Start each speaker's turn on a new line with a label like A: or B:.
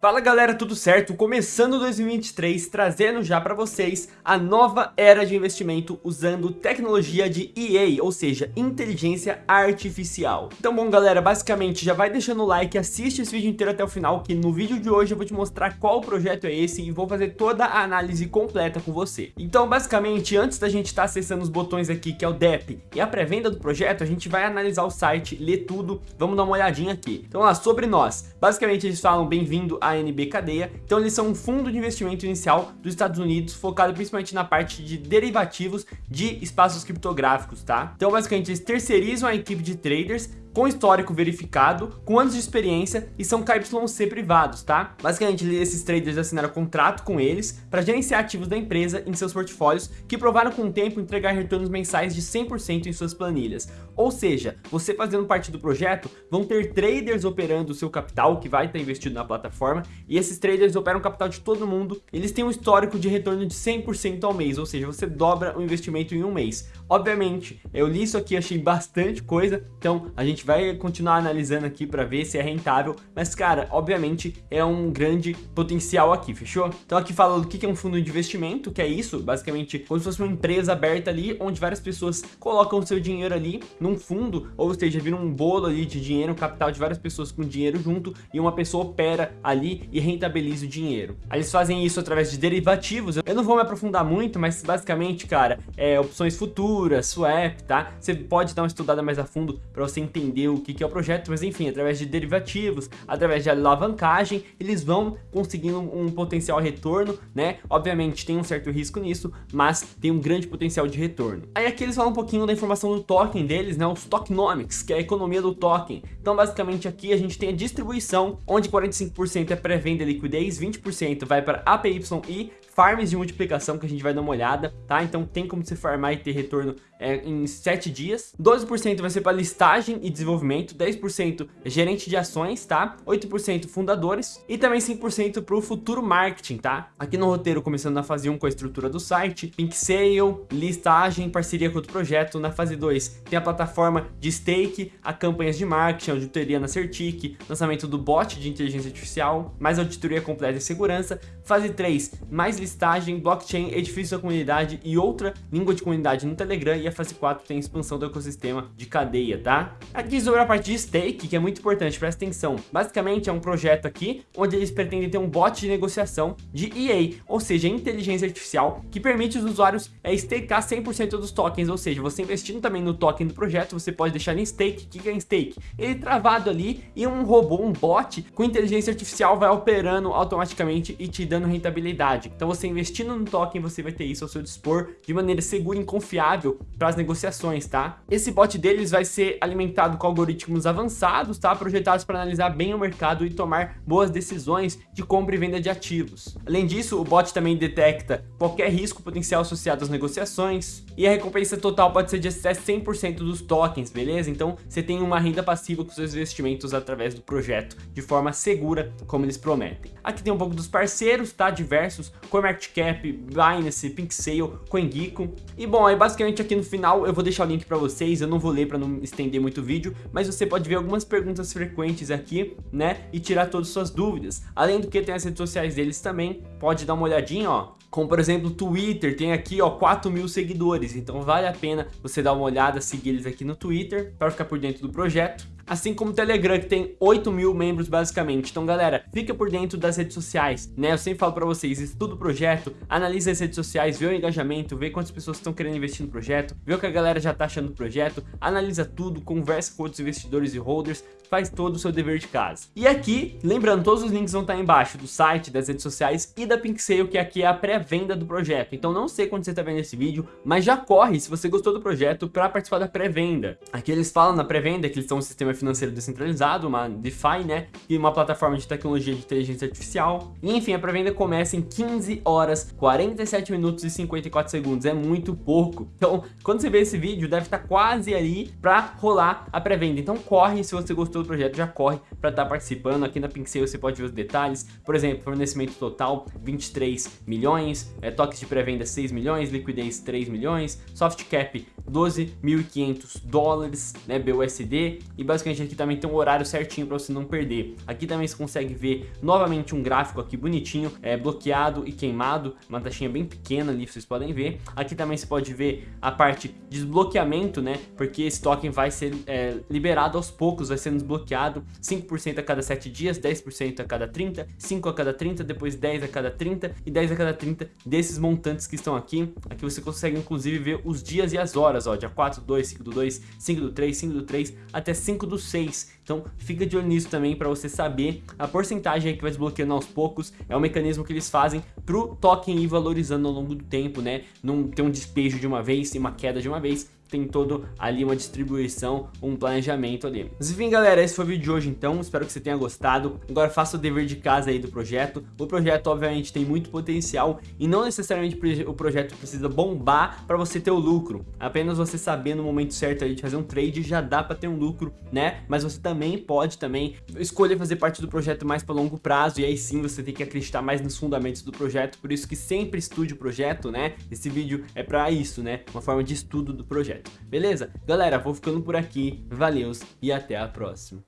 A: Fala galera, tudo certo? Começando 2023, trazendo já para vocês a nova era de investimento usando tecnologia de EA, ou seja, inteligência artificial. Então bom galera, basicamente já vai deixando o like, assiste esse vídeo inteiro até o final, que no vídeo de hoje eu vou te mostrar qual projeto é esse e vou fazer toda a análise completa com você. Então basicamente, antes da gente estar tá acessando os botões aqui, que é o DEP e a pré-venda do projeto, a gente vai analisar o site, ler tudo, vamos dar uma olhadinha aqui. Então lá, sobre nós, basicamente eles falam bem-vindo a ANB Cadeia. Então eles são um fundo de investimento inicial dos Estados Unidos, focado principalmente na parte de derivativos de espaços criptográficos, tá? Então basicamente eles terceirizam a equipe de traders com histórico verificado, com anos de experiência e são KYC privados, tá? Basicamente, esses traders assinaram contrato com eles para gerenciar ativos da empresa em seus portfólios que provaram com o tempo entregar retornos mensais de 100% em suas planilhas. Ou seja, você fazendo parte do projeto, vão ter traders operando o seu capital, que vai estar investido na plataforma, e esses traders operam o capital de todo mundo, eles têm um histórico de retorno de 100% ao mês, ou seja, você dobra o investimento em um mês. Obviamente, eu li isso aqui, achei bastante coisa, então a gente vai continuar analisando aqui para ver se é rentável, mas cara, obviamente é um grande potencial aqui, fechou? Então aqui fala o que é um fundo de investimento, que é isso, basicamente como se fosse uma empresa aberta ali, onde várias pessoas colocam seu dinheiro ali num fundo, ou seja, vira um bolo ali de dinheiro, um capital de várias pessoas com dinheiro junto, e uma pessoa opera ali e rentabiliza o dinheiro. Eles fazem isso através de derivativos, eu não vou me aprofundar muito, mas basicamente, cara, é opções futuras, swap, tá? Você pode dar uma estudada mais a fundo para você entender entender o que, que é o projeto, mas enfim, através de derivativos, através de alavancagem, eles vão conseguindo um potencial retorno, né? Obviamente tem um certo risco nisso, mas tem um grande potencial de retorno. Aí aqui eles falam um pouquinho da informação do token deles, né? Os tokenomics, que é a economia do token. Então basicamente aqui a gente tem a distribuição, onde 45% é pré-venda e liquidez, 20% vai para APY e farms de multiplicação que a gente vai dar uma olhada, tá? Então tem como você farmar e ter retorno ligado? É, em 7 dias. 12% vai ser para listagem e desenvolvimento, 10% é gerente de ações, tá? 8% fundadores e também 5% para o futuro marketing, tá? Aqui no roteiro, começando na fase 1 com a estrutura do site, Pink Sale, listagem, parceria com outro projeto. Na fase 2 tem a plataforma de stake, a campanhas de marketing, auditoria na Certic, lançamento do bot de inteligência artificial, mais auditoria completa e segurança. Fase 3, mais listagem, blockchain, edifício da comunidade e outra língua de comunidade no Telegram e a fase 4 tem expansão do ecossistema de cadeia, tá? Aqui sobre a parte de stake, que é muito importante, presta atenção. Basicamente é um projeto aqui onde eles pretendem ter um bot de negociação de EA, ou seja, inteligência artificial, que permite os usuários é, stakear 100% dos tokens, ou seja, você investindo também no token do projeto, você pode deixar em stake. O que é em stake? Ele travado ali e um robô, um bot com inteligência artificial vai operando automaticamente e te dando rentabilidade. Então você investindo no token, você vai ter isso ao seu dispor de maneira segura e confiável para as negociações, tá? Esse bot deles vai ser alimentado com algoritmos avançados, tá? Projetados para analisar bem o mercado e tomar boas decisões de compra e venda de ativos. Além disso, o bot também detecta qualquer risco potencial associado às negociações e a recompensa total pode ser de até 100% dos tokens, beleza? Então, você tem uma renda passiva com seus investimentos através do projeto, de forma segura, como eles prometem. Aqui tem um pouco dos parceiros, tá? Diversos, CoinMarketCap, Binance, PinkSale, CoinGecko. E bom, aí basicamente aqui no final eu vou deixar o link para vocês, eu não vou ler para não estender muito o vídeo, mas você pode ver algumas perguntas frequentes aqui, né, e tirar todas as suas dúvidas. Além do que tem as redes sociais deles também, pode dar uma olhadinha, ó, como por exemplo Twitter, tem aqui ó 4 mil seguidores, então vale a pena você dar uma olhada, seguir eles aqui no Twitter para ficar por dentro do projeto assim como o Telegram, que tem 8 mil membros basicamente. Então, galera, fica por dentro das redes sociais, né? Eu sempre falo pra vocês, estuda o projeto, analisa as redes sociais, vê o engajamento, vê quantas pessoas estão querendo investir no projeto, vê o que a galera já tá achando do projeto, analisa tudo, conversa com outros investidores e holders, faz todo o seu dever de casa. E aqui, lembrando, todos os links vão estar embaixo do site, das redes sociais e da PinkSale, que aqui é a pré-venda do projeto. Então não sei quando você está vendo esse vídeo, mas já corre se você gostou do projeto para participar da pré-venda. Aqui eles falam na pré-venda que eles são um sistema financeiro descentralizado, uma DeFi, né? E uma plataforma de tecnologia de inteligência artificial. E enfim, a pré-venda começa em 15 horas, 47 minutos e 54 segundos. É muito pouco. Então, quando você vê esse vídeo, deve estar quase ali para rolar a pré-venda. Então corre se você gostou do projeto, já corre para estar participando. Aqui na Pincel você pode ver os detalhes. Por exemplo, fornecimento total 23 milhões, é, toques de pré-venda 6 milhões, liquidez 3 milhões, soft cap 12.500 dólares, né, BUSD, e basicamente aqui também tem um horário certinho para você não perder. Aqui também você consegue ver novamente um gráfico aqui bonitinho, é, bloqueado e queimado, uma taxinha bem pequena ali, vocês podem ver. Aqui também você pode ver a parte de desbloqueamento, né, porque esse token vai ser é, liberado aos poucos, vai sendo desbloqueado 5% a cada 7 dias, 10% a cada 30, 5 a cada 30, depois 10 a cada 30 e 10 a cada 30 desses montantes que estão aqui. Aqui você consegue inclusive ver os dias e as horas, ó, dia 4 do 2, 5 do 2, 5 do 3, 5 do 3, até 5 do 6. Então fica de olho nisso também para você saber a porcentagem que vai desbloqueando aos poucos. É um mecanismo que eles fazem pro token ir valorizando ao longo do tempo, né? Não ter um despejo de uma vez e uma queda de uma vez tem todo ali uma distribuição, um planejamento ali. Mas enfim, galera, esse foi o vídeo de hoje então, espero que você tenha gostado. Agora faça o dever de casa aí do projeto. O projeto, obviamente, tem muito potencial e não necessariamente o projeto precisa bombar para você ter o lucro. Apenas você saber no momento certo de fazer um trade já dá para ter um lucro, né? Mas você também pode também escolher fazer parte do projeto mais para longo prazo e aí sim você tem que acreditar mais nos fundamentos do projeto, por isso que sempre estude o projeto, né? Esse vídeo é para isso, né? Uma forma de estudo do projeto. Beleza? Galera, vou ficando por aqui, valeus e até a próxima.